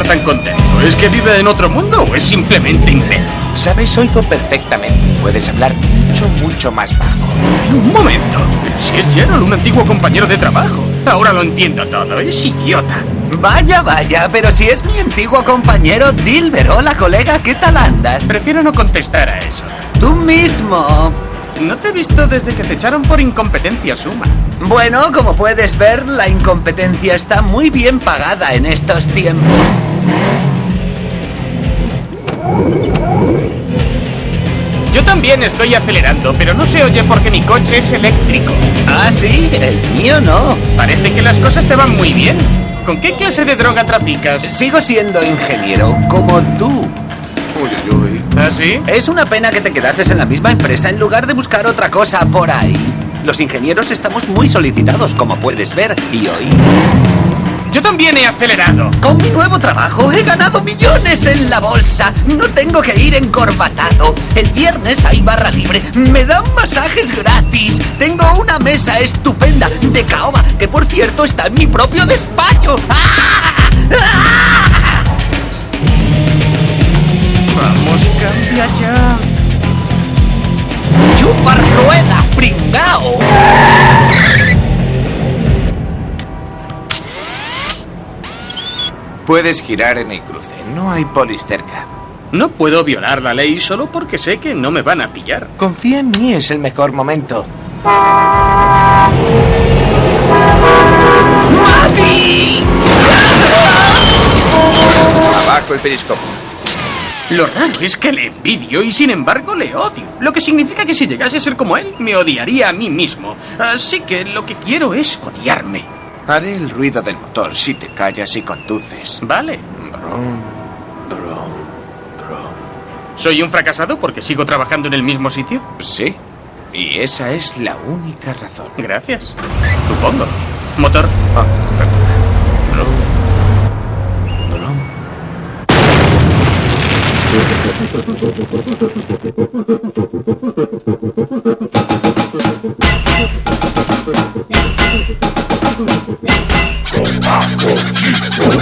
estar tan contento? ¿Es que vive en otro mundo o es simplemente imbécil? Sabes, oigo perfectamente. Puedes hablar mucho, mucho más bajo. Un momento. Pero si es Gerald, un antiguo compañero de trabajo. Ahora lo entiendo todo. Es idiota. Vaya, vaya, pero si es mi antiguo compañero Dilber. Hola, colega, ¿qué tal andas? Prefiero no contestar a eso. Tú mismo. No te he visto desde que te echaron por incompetencia suma. Bueno, como puedes ver, la incompetencia está muy bien pagada en estos tiempos. Yo también estoy acelerando, pero no se oye porque mi coche es eléctrico. Ah, sí, el mío no. Parece que las cosas te van muy bien. ¿Con qué clase de droga traficas? Sigo siendo ingeniero, como tú. Uy, uy, uy. ¿Ah, sí? Es una pena que te quedases en la misma empresa en lugar de buscar otra cosa por ahí. Los ingenieros estamos muy solicitados, como puedes ver, y hoy, Yo también he acelerado. con mi nuevo trabajo, he ganado millones en la bolsa. No tengo que ir encorbatado. El viernes hay barra libre. Me dan masajes gratis. Tengo una mesa estupenda de caoba, que por cierto está en mi propio despacho. ¡Ah! ¡Ah! Vamos, cambia ya. ¡Chupa rueda, pringao! Puedes girar en el cruce. No hay polis cerca. No puedo violar la ley solo porque sé que no me van a pillar. Confía en mí, es el mejor momento. ¡Mami! Abajo el periscopio. Lo raro es que le envidio y sin embargo le odio. Lo que significa que si llegase a ser como él, me odiaría a mí mismo. Así que lo que quiero es odiarme. Haré el ruido del motor si te callas y conduces. Vale. Brum, brum, brum. ¿Soy un fracasado porque sigo trabajando en el mismo sitio? Sí. Y esa es la única razón. Gracias. Supongo. Motor. Ah, perdona. Brum, brum.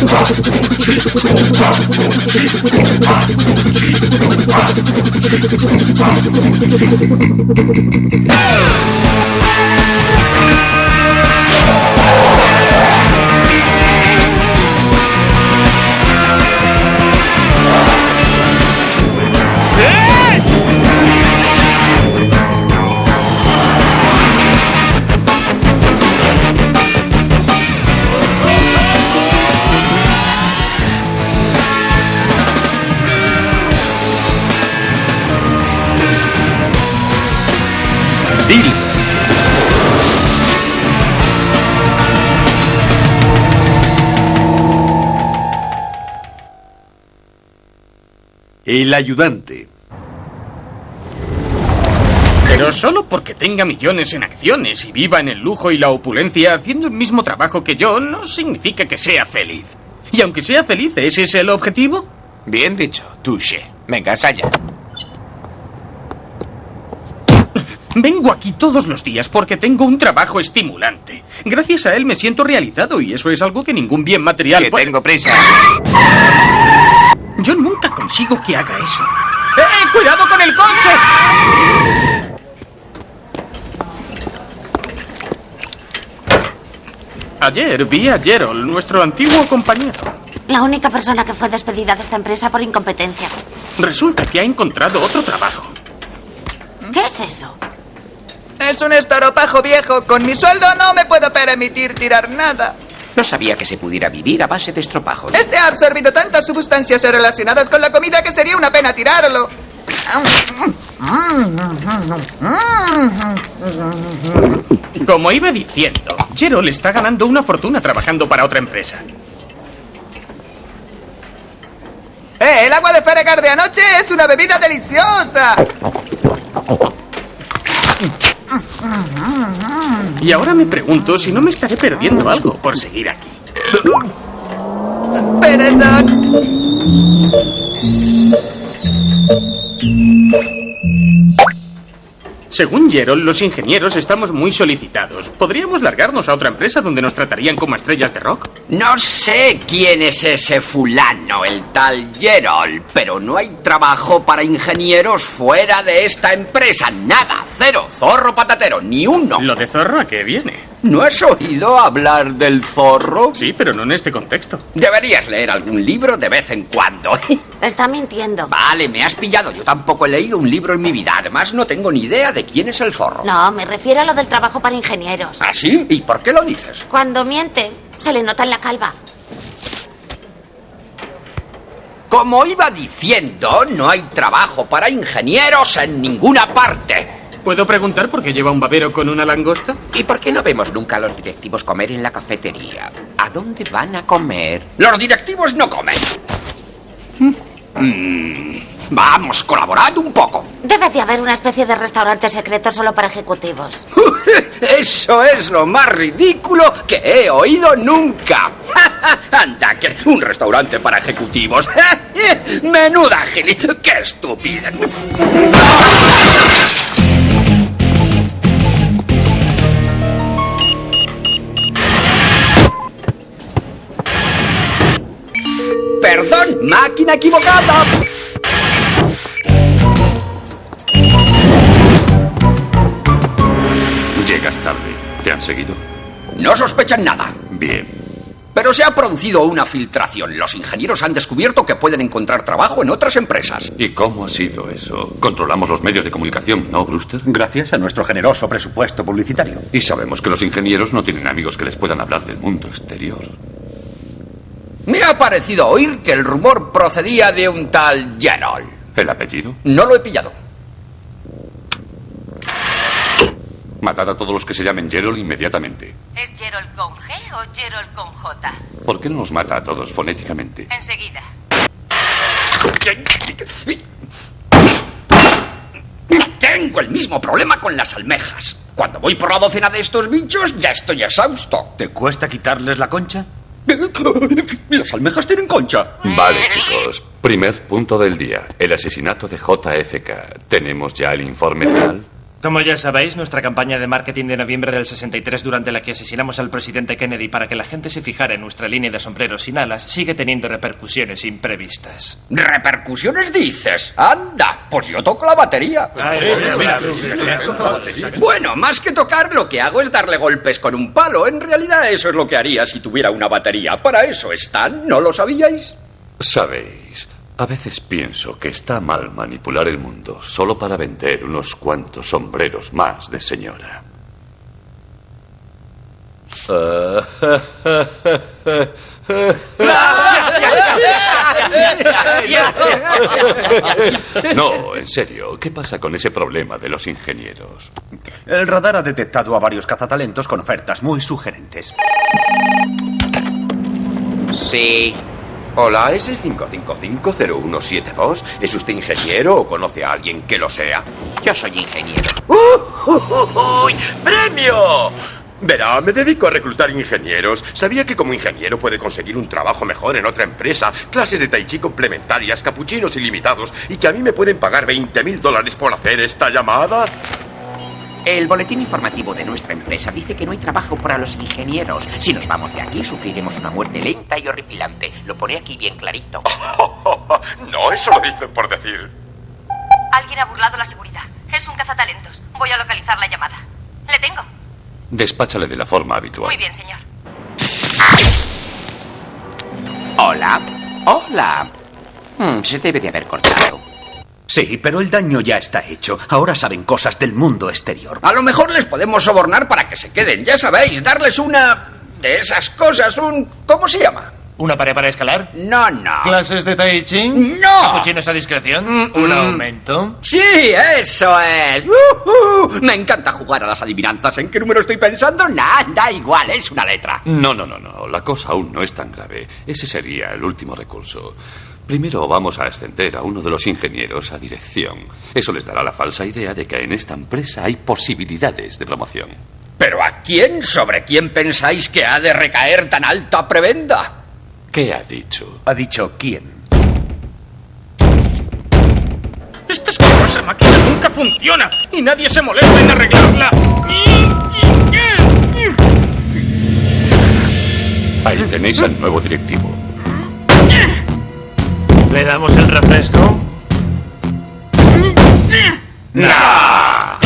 Oh! El ayudante. Pero solo porque tenga millones en acciones y viva en el lujo y la opulencia haciendo el mismo trabajo que yo, no significa que sea feliz. Y aunque sea feliz, ¿ese es el objetivo? Bien dicho, touché. Venga, Saya. Vengo aquí todos los días porque tengo un trabajo estimulante. Gracias a él me siento realizado y eso es algo que ningún bien material Que puede- tengo prisa. Yo nunca consigo que haga eso. ¡Eh! ¡Cuidado con el coche! Ayer vi a Gerald, nuestro antiguo compañero. La única persona que fue despedida de esta empresa por incompetencia. Resulta que ha encontrado otro trabajo. ¿Qué es eso? Es un estoropajo viejo. Con mi sueldo no me puedo permitir tirar nada. No sabía que se pudiera vivir a base de estropajos. Este ha absorbido tantas sustancias relacionadas con la comida que sería una pena tirarlo. Como iba diciendo, Gerald está ganando una fortuna trabajando para otra empresa. ¡Eh! El agua de Feregar de anoche es una bebida deliciosa. Y ahora me pregunto si no me estaré perdiendo algo por seguir aquí. Según Gerald, los ingenieros estamos muy solicitados. ¿Podríamos largarnos a otra empresa donde nos tratarían como estrellas de rock? No sé quién es ese fulano, el tal Gerald, pero no hay trabajo para ingenieros fuera de esta empresa. Nada, cero, zorro patatero, ni uno. ¿Lo de zorro a qué viene? ¿No has oído hablar del zorro? Sí, pero no en este contexto. Deberías leer algún libro de vez en cuando. Está mintiendo. Vale, me has pillado. Yo tampoco he leído un libro en mi vida. Además, no tengo ni idea de quién es el zorro. No, me refiero a lo del trabajo para ingenieros. ¿Ah, sí? ¿Y por qué lo dices? Cuando miente, se le nota en la calva. Como iba diciendo, no hay trabajo para ingenieros en ninguna parte. ¿Puedo preguntar por qué lleva un babero con una langosta? ¿Y por qué no vemos nunca a los directivos comer en la cafetería? ¿A dónde van a comer? Los directivos no comen. Mm, vamos, colaborad un poco. Debe de haber una especie de restaurante secreto solo para ejecutivos. Eso es lo más ridículo que he oído nunca. Anda, que un restaurante para ejecutivos. Menuda gili. ¡Qué estúpida! Máquina equivocada. Llegas tarde. ¿Te han seguido? No sospechan nada. Bien. Pero se ha producido una filtración. Los ingenieros han descubierto que pueden encontrar trabajo en otras empresas. ¿Y cómo ha sido eso? Controlamos los medios de comunicación, ¿no, Brewster? Gracias a nuestro generoso presupuesto publicitario. Y sabemos que los ingenieros no tienen amigos que les puedan hablar del mundo exterior. Me ha parecido oír que el rumor procedía de un tal Gerald. ¿El apellido? No lo he pillado. Matad a todos los que se llamen Gerald inmediatamente. ¿Es Gerald con G o Gerald con J? ¿Por qué no los mata a todos fonéticamente? Enseguida. Tengo el mismo problema con las almejas. Cuando voy por la docena de estos bichos, ya estoy exhausto. ¿Te cuesta quitarles la concha? Las almejas tienen concha. Vale, chicos. Primer punto del día. El asesinato de JFK. ¿Tenemos ya el informe final? Como ya sabéis, nuestra campaña de marketing de noviembre del 63, durante la que asesinamos al presidente Kennedy para que la gente se fijara en nuestra línea de sombreros sin alas, sigue teniendo repercusiones imprevistas. ¿Repercusiones dices? Anda, pues yo toco la batería. Bueno, más que tocar, lo que hago es darle golpes con un palo. En realidad eso es lo que haría si tuviera una batería. Para eso están, ¿no lo sabíais? Sabéis, a veces pienso que está mal manipular el mundo solo para vender unos cuantos sombreros más de señora. No, en serio, ¿qué pasa con ese problema de los ingenieros? El radar ha detectado a varios cazatalentos con ofertas muy sugerentes. Sí. Hola, ¿es el 5550172? ¿Es usted ingeniero o conoce a alguien que lo sea? Yo soy ingeniero. ¡Uy! ¡Premio! Verá, me dedico a reclutar ingenieros. Sabía que como ingeniero puede conseguir un trabajo mejor en otra empresa, clases de tai chi complementarias, capuchinos ilimitados, y que a mí me pueden pagar 20 mil dólares por hacer esta llamada. El boletín informativo de nuestra empresa dice que no hay trabajo para los ingenieros. Si nos vamos de aquí, sufriremos una muerte lenta y horripilante. Lo pone aquí bien clarito. no, eso lo dicen por decir. Alguien ha burlado la seguridad. Es un cazatalentos. Voy a localizar la llamada. Le tengo. Despáchale de la forma habitual. Muy bien, señor. Hola. Hola. Hmm, se debe de haber cortado. Sí, pero el daño ya está hecho. Ahora saben cosas del mundo exterior. A lo mejor les podemos sobornar para que se queden. Ya sabéis, darles una de esas cosas, un... ¿Cómo se llama? ¿Una pared para escalar? No, no. ¿Clases de Tai Chi? ¡No! ¿Capuchinos a discreción? ¿Un aumento? Sí, eso es. ¡Uhú! Me encanta jugar a las adivinanzas. ¿En qué número estoy pensando? Nada, da igual, es una letra. No, no, no, no. La cosa aún no es tan grave. Ese sería el último recurso. Primero vamos a ascender a uno de los ingenieros a dirección. Eso les dará la falsa idea de que en esta empresa hay posibilidades de promoción. ¿Pero a quién? ¿Sobre quién pensáis que ha de recaer tan alta prebenda? ¿Qué ha dicho? Ha dicho quién. Es que esa máquina nunca funciona y nadie se molesta en arreglarla. Ahí tenéis al nuevo directivo. ¿Le damos el refresco? ¡Nah!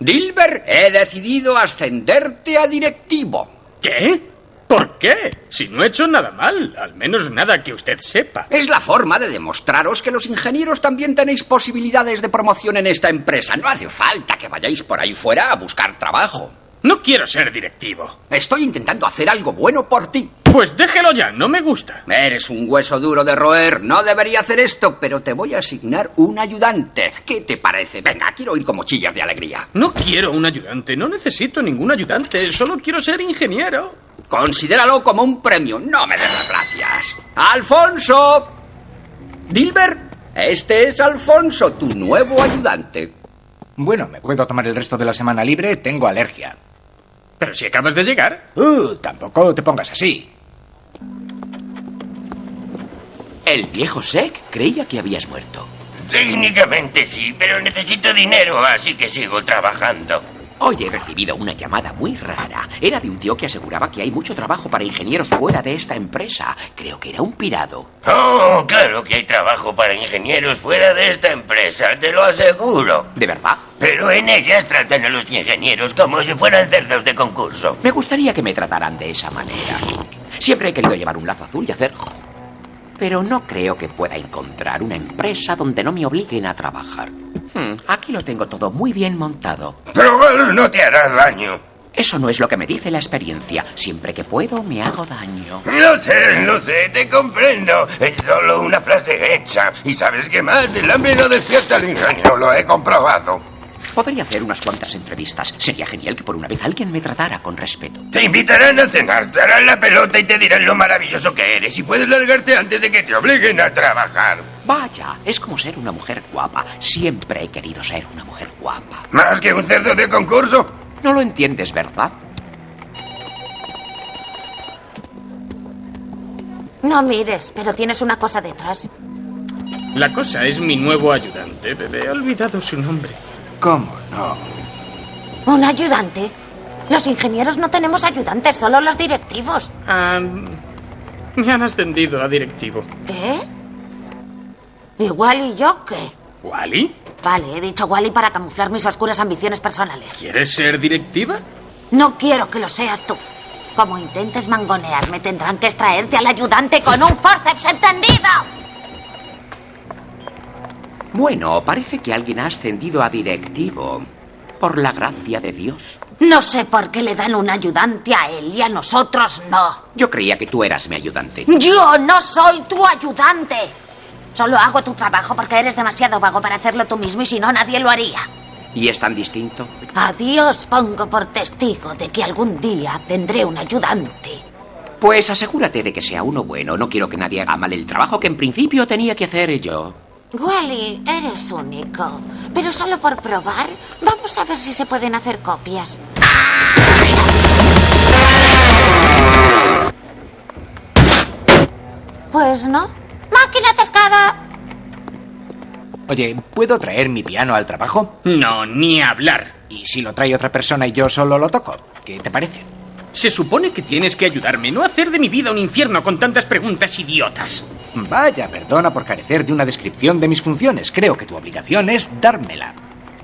Dilber, he decidido ascenderte a directivo. ¿Qué? ¿Por qué? Si no he hecho nada mal, al menos nada que usted sepa. Es la forma de demostraros que los ingenieros también tenéis posibilidades de promoción en esta empresa. No hace falta que vayáis por ahí fuera a buscar trabajo. No quiero ser directivo. Estoy intentando hacer algo bueno por ti. Pues déjelo ya, no me gusta. Eres un hueso duro de roer. No debería hacer esto, pero te voy a asignar un ayudante. ¿Qué te parece? Venga, quiero ir como chillas de alegría. No quiero un ayudante, no necesito ningún ayudante, solo quiero ser ingeniero. Considéralo como un premio, no me des las gracias. ¡Alfonso! Dilber, este es Alfonso, tu nuevo ayudante. Bueno, me puedo tomar el resto de la semana libre, tengo alergia. Pero si acabas de llegar. Uh, tampoco te pongas así. El viejo Sek creía que habías muerto. Técnicamente sí, pero necesito dinero, así que sigo trabajando. Hoy he recibido una llamada muy rara. Era de un tío que aseguraba que hay mucho trabajo para ingenieros fuera de esta empresa. Creo que era un pirado. Oh, claro que hay trabajo para ingenieros fuera de esta empresa, te lo aseguro. ¿De verdad? Pero en ellas tratan a los ingenieros como si fueran cerdos de concurso. Me gustaría que me trataran de esa manera. Siempre he querido llevar un lazo azul y hacer... Pero no creo que pueda encontrar una empresa donde no me obliguen a trabajar. Hmm, aquí lo tengo todo muy bien montado. Pero no te hará daño. Eso no es lo que me dice la experiencia. Siempre que puedo, me hago daño. Lo sé, lo sé, te comprendo. Es solo una frase hecha. ¿Y sabes qué más? El hambre no despierta el ingenio, lo he comprobado. Podría hacer unas cuantas entrevistas. Sería genial que por una vez alguien me tratara con respeto. Te invitarán a cenar, te harán la pelota y te dirán lo maravilloso que eres y puedes largarte antes de que te obliguen a trabajar. Vaya, es como ser una mujer guapa. Siempre he querido ser una mujer guapa. ¿Más que un cerdo de concurso? No lo entiendes, ¿verdad? No mires, pero tienes una cosa detrás. La cosa es mi nuevo ayudante, bebé. He olvidado su nombre. ¿Cómo no? ¿Un ayudante? Los ingenieros no tenemos ayudantes, solo los directivos. Ah, me han ascendido a directivo. ¿Qué? ¿Igual y yo qué? ¿Wally? Vale, he dicho Wally para camuflar mis oscuras ambiciones personales. ¿Quieres ser directiva? No quiero que lo seas tú. Como intentes mangonearme, tendrán que extraerte al ayudante con un forceps entendido. Bueno, parece que alguien ha ascendido a directivo. Por la gracia de Dios. No sé por qué le dan un ayudante a él y a nosotros no. Yo creía que tú eras mi ayudante. Yo no soy tu ayudante. Solo hago tu trabajo porque eres demasiado vago para hacerlo tú mismo y si no nadie lo haría. ¿Y es tan distinto? A Dios pongo por testigo de que algún día tendré un ayudante. Pues asegúrate de que sea uno bueno. No quiero que nadie haga mal el trabajo que en principio tenía que hacer yo. Wally, eres único. Pero solo por probar, vamos a ver si se pueden hacer copias. Pues no. ¡Máquina atascada! Oye, ¿puedo traer mi piano al trabajo? No, ni hablar. ¿Y si lo trae otra persona y yo solo lo toco? ¿Qué te parece? Se supone que tienes que ayudarme, no hacer de mi vida un infierno con tantas preguntas idiotas. Vaya, perdona por carecer de una descripción de mis funciones. Creo que tu obligación es dármela.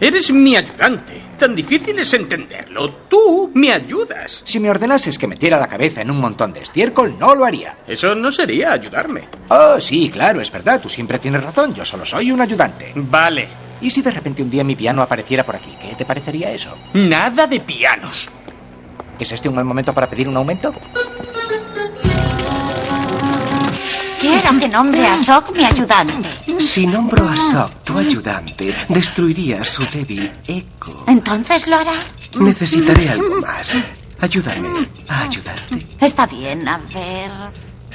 Eres mi ayudante. Tan difícil es entenderlo. Tú me ayudas. Si me ordenases que metiera la cabeza en un montón de estiércol, no lo haría. Eso no sería ayudarme. Oh, sí, claro, es verdad. Tú siempre tienes razón. Yo solo soy un ayudante. Vale. ¿Y si de repente un día mi piano apareciera por aquí? ¿Qué te parecería eso? Nada de pianos. ¿Es este un buen momento para pedir un aumento? Quiero que nombre a Sok mi ayudante. Si nombro a Sok tu ayudante, destruiría su débil eco. ¿Entonces lo hará? Necesitaré algo más. Ayúdame a ayudarte. Está bien, a ver.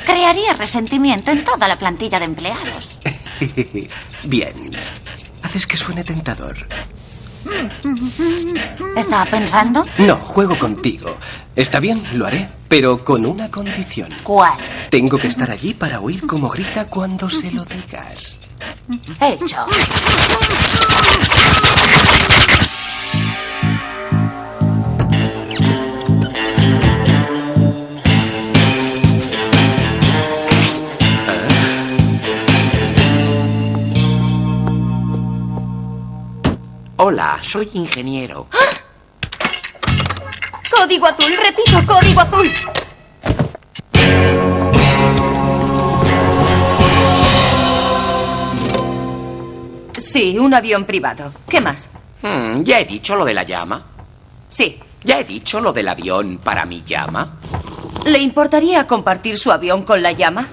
Crearía resentimiento en toda la plantilla de empleados. Bien. Haces que suene tentador. ¿Estaba pensando? No, juego contigo. Está bien, lo haré, pero con una condición. ¿Cuál? Tengo que estar allí para oír cómo grita cuando se lo digas. Hecho. Hola, soy ingeniero. Código azul, repito, código azul. Sí, un avión privado. ¿Qué más? Hmm, ya he dicho lo de la llama. Sí. Ya he dicho lo del avión para mi llama. ¿Le importaría compartir su avión con la llama?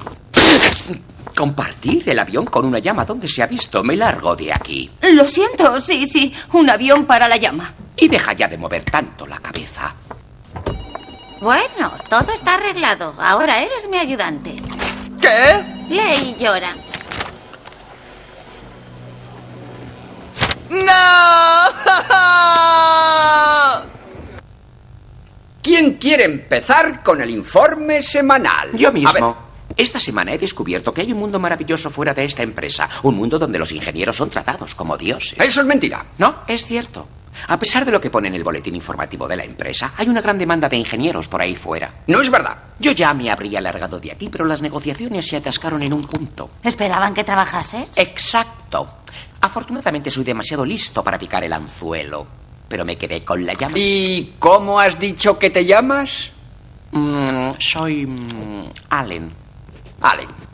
Compartir el avión con una llama. ¿Dónde se ha visto? Me largo de aquí. Lo siento, sí, sí. Un avión para la llama. Y deja ya de mover tanto la cabeza. Bueno, todo está arreglado. Ahora eres mi ayudante. ¿Qué? Lee y llora. ¡No! ¿Quién quiere empezar con el informe semanal? Yo mismo. Esta semana he descubierto que hay un mundo maravilloso fuera de esta empresa. Un mundo donde los ingenieros son tratados como dioses. Eso es mentira. No, es cierto. A pesar de lo que pone en el boletín informativo de la empresa, hay una gran demanda de ingenieros por ahí fuera. No es verdad. Yo ya me habría largado de aquí, pero las negociaciones se atascaron en un punto. ¿Esperaban que trabajases? Exacto. Afortunadamente soy demasiado listo para picar el anzuelo, pero me quedé con la llama. ¿Y cómo has dicho que te llamas? Mm, soy mm, Allen. Allen.